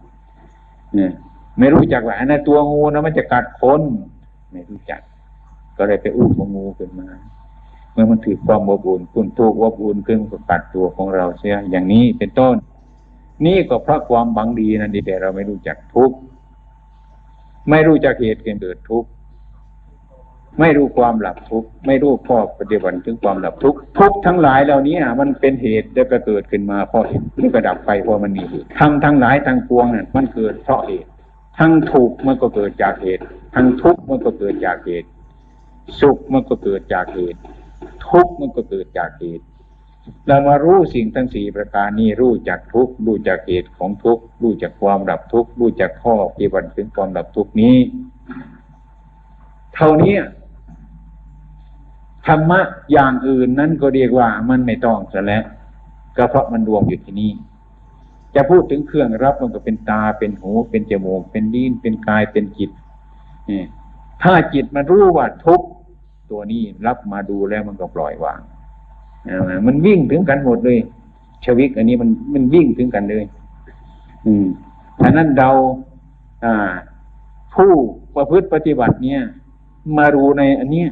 เนี่ไม่รู้จักว่าอันนั้นตัวงูนะมันจะกัดคน ไม่รู้จัก ก็เลยไปอุ้มงูขึ้นมา มื่อมันถือความอบอุ่นคุณถูกอบอุ่นขึ้นก็กัดตัวของเราเสียอย่างนี้เป็นต้น นี่ก็เพราะความบังดีนั่นดีแต่เราไม่รู้จักทุกข์ไม่รู้จักเหตุเกิดทุกข์ไม่รู้ความหลับทุกข์ไม่รู้ข้อปฏิบัติถึงความหลับทุกข์ทุกทั้งหลายเหล่านี้มันเป็นเหตุแล้วก็เกิดขึ้นมาเพราะเหตุหรือก็ดับไปเพราะมันมีเหตุทั้งทั้งหลายทั้งปวงนั่นมันเกิดเพราะเหตุ ทั้งถูกมันก็เกิดจากเหตุ ทั้งทุกข์มันก็เกิดจากเหตุ สุขมันก็เกิดจากเหตุ ทุกข์มันก็เกิดจากเหตุเรามารู้สิ่งทั้งสี่ประการนี้รู้จักทุกข์รู้จักเหตุของทุกข์รู้จักความดับทุกข์รู้จักข้อปฏิบัติถึงความดับทุกข์นี้ เท่านี้ธรรมะอย่างอื่นนั้นก็เรียกว่ามันไม่ต้องซะแล้วก็เพราะมันรวมอยู่ที่นี่จะพูดถึงเครื่องรับมันก็เป็นตาเป็นหู เป็นจมูกเป็นดิ้นเป็นกายเป็นจิตนี่ถ้าจิตมันรู้ว่าทุกข์ ตัวนี้รับมาดูแล้วมันก็ปล่อยวางมันวิ่งถึงกันหมดเลย ชวิกอันนี้มันมันวิ่งถึงกันเลย อืมฉะนั้นเราอ่า ผู้ประพฤติปฏิบัติเนี่ย มารู้ในอันเนี้ย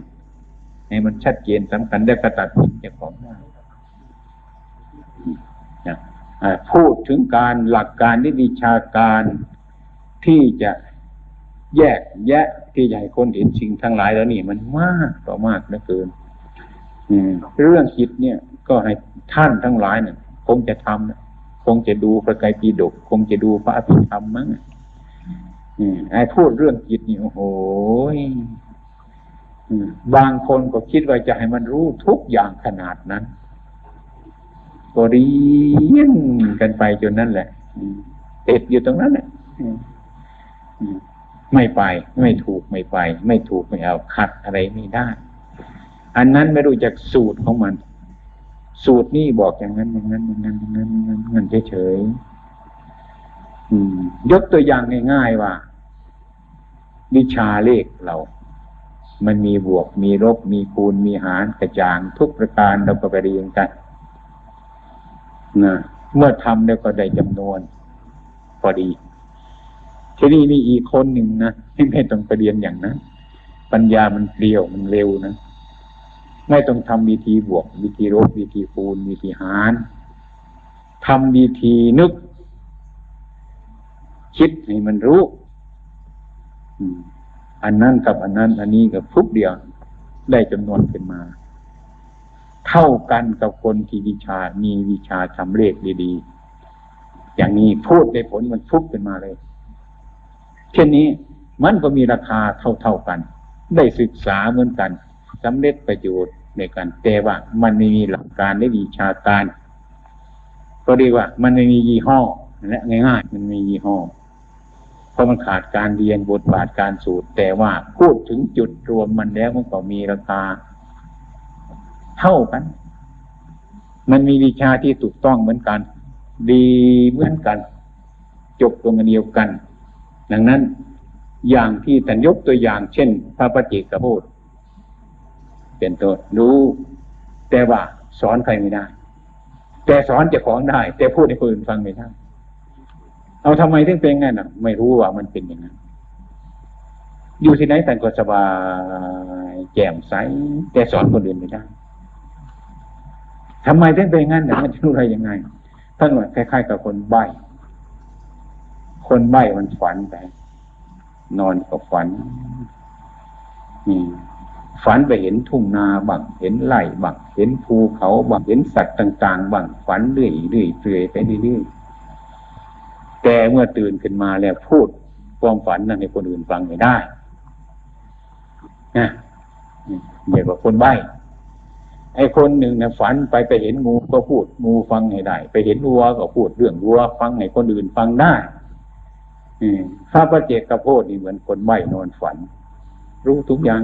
ให้มันชัดเจนสำคัญได้กระตัดสินจ้าของได้พูดถึงการหลักการที่วิชาการที่จะแยกแยะที่ใหญ่คนเห็นสิ่งทั้งหลายแล้วนี่มันมากต่อมากเหลือเกินเรื่องจิตเนี่ย ก็ให้ท่านทั้งหลายเนี่ยคงจะทำคงจะดูพระไตรปิฎกคงจะดูพระอภิธรรมมั้งไอ้พูดเรื่องจิตนี่โอ้โหบางคนก็คิดว่าจะให้มันรู้ทุกอย่างขนาดนั้น ก็เรียนกันไปจนนั่นแหละติดอยู่ตรงนั้นแหละ ไม่ไป ไม่ถูกไม่ไป ไม่ถูกไม่เอาขัดอะไรไม่ได้ อันนั้นไม่รู้จักสูตรของมัน สูตรนี่บอกอย่างนั้นอย่างนั้นอย่างนั้นอย่างนั้นอย่างนั้นเฉยๆยกตัวอย่างง่ายๆว่า วิชาเลขเรา มันมีบวกมีลบมีคูณมีหารกระจางทุกประการเราก็ไปเรียนกันนะเมื่อทำแล้วก็ได้จำนวนพอดี ทีนี้มีอีกคนหนึ่งนะที่ไม่ต้องไปเรียนอย่างนั้นปัญญามันเปลี่ยวมันเร็วนะไม่ต้องทำวิธีบวก วิธีลบวิธีคูณวิธีหารทำวิธีนึก คิดให้มันรู้อันนั้นกับอันนั้น อันนี้กับทุกเดียว ได้จำนวนขึ้นมา เท่ากันกับคนที่วิชามีวิชาทำเลขดีๆอย่างนี้พูดได้ผลมันทุกขึ้นมาเลย เช่นนี้มันก็มีราคาเท่าๆกัน ได้ศึกษาเหมือนกันสำเร็จประโยชน์ในการแต่ว่ามันไม่มีหลักการได้วิชาการ ก็เรีกว่า มันไม่มียี่ห้อและง่ายๆมันมียี่ห้อเพราะมันขาดการเรียนบทบาทการสูตร แต่ว่าพูดถึงจุดรวมมันแล้วมันก็มีราคา เท่ากัน มันมีวิชาที่ถูกต้องเหมือนกัน ดีเหมือนกัน จบตรงเดียวกัน ดังนั้นอย่างที่ท่านยกตัวอย่างเช่น พระปฏิกพูดเป็นต้นรู้ แต่ว่าสอนใครไม่ได้ แต่สอนเจ้าของได้ แต่พูดให้คนอื่นฟังไม่ได้เอาทำไมถึงเป็นงั้นอะ ไม่รู้ว่ามันเป็นอย่างนั้นอยู่ที่ไหนแต่ก็สบายแจ่มใสแต่สอนคนอื่นไม่ได้ทำไมถึงเป็นงั้นอะมันจะรู้อะไรยังไงท่านว่าคล้ายๆกับคนใบ้ คนใบ้มันฝันไป นอนก็ฝันนี่ฝันไปเห็นทุ่งนาบังเห็นไร่บังเห็นภูเขาบังเห็นสัตว์ต่าง ๆบังฝันเรื่อยๆเปื่อยไปเรื่อยๆแต่เมื่อตื่นขึ้นมาแล้วพูดความฝันนั้นให้คนอื่นฟังไม่ได้นะเรียกว่าคนใบ้ไอ้คนหนึ่งเนี่ยฝันไปไปเห็นงูก็พูดงูฟังให้ได้ ไปเห็นวัวก็พูดเรื่องวัวฟังให้คนอื่นฟังได้ พระประเจกกระโพดนี่เหมือนคนใบ้นอนฝัน รู้ทุกอย่าง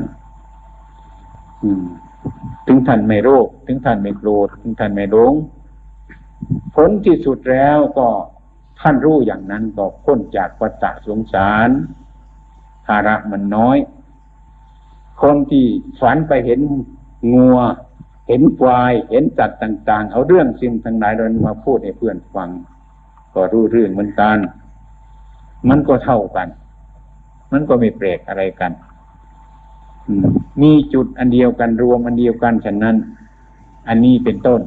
ถึงท่านไม่โรค ถึงท่านไม่โกรธถึงท่านไม่หลงผลที่สุดแล้วก็ท่านรู้อย่างนั้นก็พ้นจากวัฏสงสารภาระมันน้อย คนที่ฝันไปเห็นงัว เห็นควาย เห็นจัดต่าง ๆ เอาเรื่องสิ่งทั้งหลายเรามาพูดให้เพื่อนฟัง ก็รู้เรื่องเหมือนกัน มันก็เท่ากัน มันก็ไม่แปลกอะไรกันมีจุดอันเดียวกันรวมอันเดียวกันฉะนั้น อันนี้เป็นต้น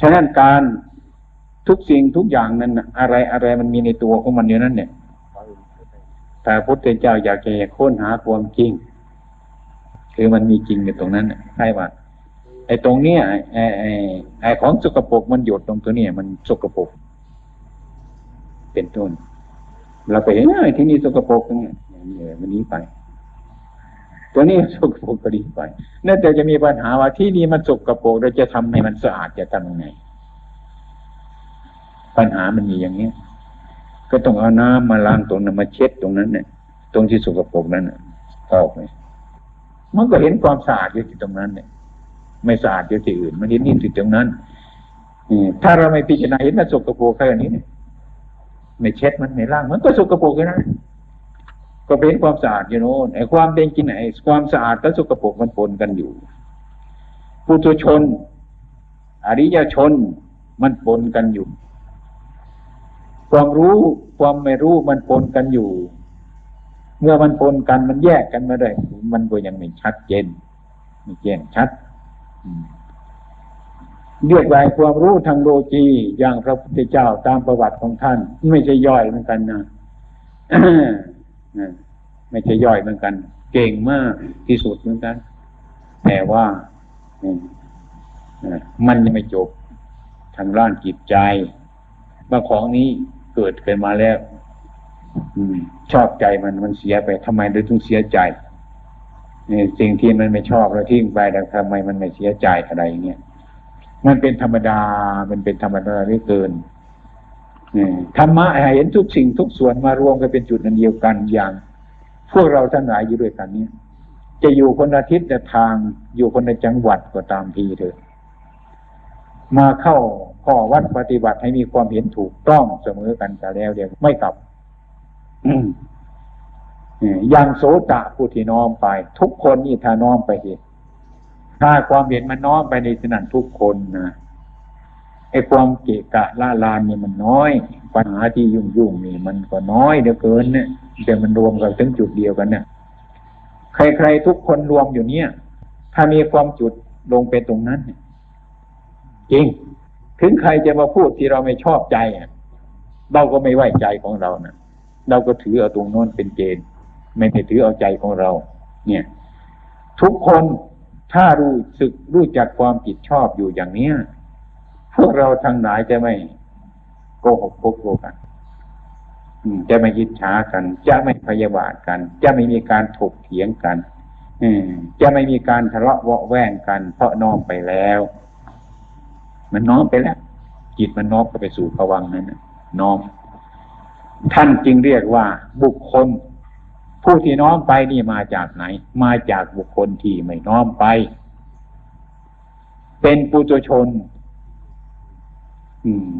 ฉะนั้นการทุกสิ่งทุกอย่างนั้นอะไรอะไรมันมีในตัวของมันอยู่นั่นเนี่ยแต่พุทธเจ้าอยากจะค้นหาความจริง คือมันมีจริงอยู่ตรงนั้นใช่ว่าไอ้ตรงเนี้ยไอ้ไอ้ไอ้ของสกปรกมันหยดตรงตัวเนี้ยมันสกปรก เป็นต้น เราไปเห็นไอ้ที่นี่สกปรกเนี่ยมันนี้ไป ตัวนี้สกปรกก็ดีไปนั่นแต่จะมีปัญหาว่าที่นี่มันสกปรกเราจะทำให้มันสะอาดจะทำยังไง ปัญหามันมีอย่างนี้ก็ต้องเอาน้ำมาล้างตรงนั้นมาเช็ดตรงนั้นเนี่ยตรงที่สกปรกนั้นออกไปมันก็เห็นความสะอาดอยู่ที่ตรงนั้นเนี่ยไม่สะอาดอยู่ที่อื่น มันเห็นนี่ที่ตรงนั้นถ้าเราไม่พิจารณาเห็นมันสกปรกแค่นี้เนี่ย ไม่เช็ดมันไม่ล้างมันก็สกปรกแค่นั้นก็เป็นความสะอาดอยู่โน่นไอ้ความเป็นจริงไหนความสะอาดกับสกปรกมันปนกันอยู่ปุถุชน อริยชนมันปนกันอยู่ ความรู้ความไม่รู้มันปนกันอยู่ เมื่อมันปนกันมันแยกกันมาได้ มันก็ยังไม่ชัดเจนไม่แจ้งชัด เรียกว่าความรู้ทางโลจีอย่างพระพุทธเจ้าตามประวัติของท่าน ไม่ใช่ย่อยเหมือนกันนะไม่ใช่ย่อยเหมือนกัน เก่งมากที่สุดเหมือนกัน แต่ว่ามันยังไม่จบทางด้านจิตใจบางของนี้เกิดขึ้นมาแล้วอชอบใจมันมันเสียไปทำไมเราถึงเสียใจนี่สิ่งที่มันไม่ชอบเราทิ้งไปแต่ทำไมมันไม่เสียใจอะไรเงี้ย มันเป็นธรรมดา มันเป็นธรรมดาไม่เกินธรรมะเห็นทุกสิ่งทุกส่วนมารวมกันเป็นจุดนั้นเดียวกันอย่าง พวกเราท่านหลายอยู่ด้วยกันนี้จะอยู่คนอาทิตย์แต่ทางอยู่คนในจังหวัดก็ตามทีเถอะมาเข้าข้อวัดปฏิบัติให้มีความเห็นถูกต้องเสมอกันแต่แล้วเดียวไม่กลับอย่างโสตะผู้ที่น้อมไป ทุกคนนี่ถ้าน้อมไปเห็น ถ้าความเห็นมันน้อมไปในสนันทุกคนนะไอ้ความเกะกะล่าลานนี่มันน้อย ปัญหาที่ยุ่งยุ่งนี่มันก็น้อยเดือเกินเนี่ยแต่มันรวมกันถึงจุดเดียวกันเนี่ยใครๆทุกคนรวมอยู่เนี่ย ถ้ามีความจุดลงไปตรงนั้นเนี่ยจริง ถึงใครจะมาพูดที่เราไม่ชอบใจเราก็ไม่ไว้ใจของเรานะเราก็ถือเอาตรงโน้นเป็นเกณฑ์ ไม่ได้ถือเอาใจของเรา เนี่ย ทุกคน ถ้ารู้สึกรู้จักความผิดชอบอยู่อย่างเนี้ยพวกเราทั้งหลายจะไม่โกหกพกโกกันจะไม่ยิดช้ากัน จะไม่พยาบาทกัน จะไม่มีการถกเถียงกันจะไม่มีการทะเลาะเวาะแว่งกัน เพราะน้อมไปแล้ว มันน้อมไปแล้ว จิตมันน้อมไปสู่ภวังนั้นน้อม ท่านจึงเรียกว่าบุคคล ผู้ที่น้อมไปนี่มาจากไหน มาจากบุคคลที่ไม่น้อมไป เป็นปุถุชน อืม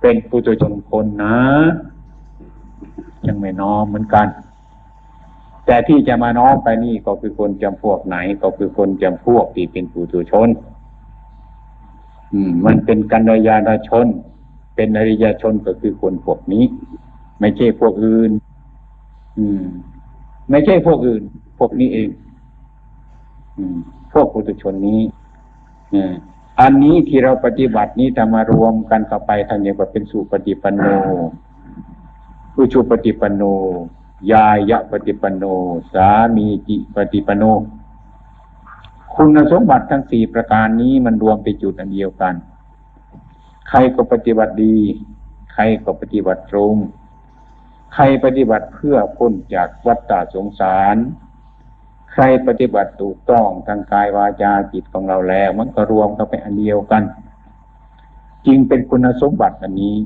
เป็นปุถุชนคนนะ ยังไม่น้อมเหมือนกัน แต่ที่จะมาน้อมไปนี่ก็คือคนจำพวกไหน ก็คือคนจำพวกที่เป็นปุถุชน อืม มันเป็นกัญยาณชน เป็นอริยชนก็คือคนพวกนี้ ไม่ใช่พวกอื่น อืม ไม่ใช่พวกอื่น พวกนี้เองพวกปุถุชนนี้อันนี้ที่เราปฏิบัตินี้ทำมารวมกันเข้าไปทานเรียว่าเป็นสุปฏิปันโนผู้ชูปฏิปันโน ยายะปฏิปันโน สามีจิปฏิปันโน คุณสมบัติทั้งสี่ประการนี้มันรวมไปจุดอันเดียวกัน ใครก็ปฏิบัติดี ใครก็ปฏิบัติตรง ใครปฏิบัติเพื่อพ้นจากวัฏฏะสงสาร ใครปฏิบัติถูกต้องทางกายวาจาจิตของเราแล้ว มันก็รวมเข้าไปอันเดียวกันจริงเป็นคุณสมบัติอันนี้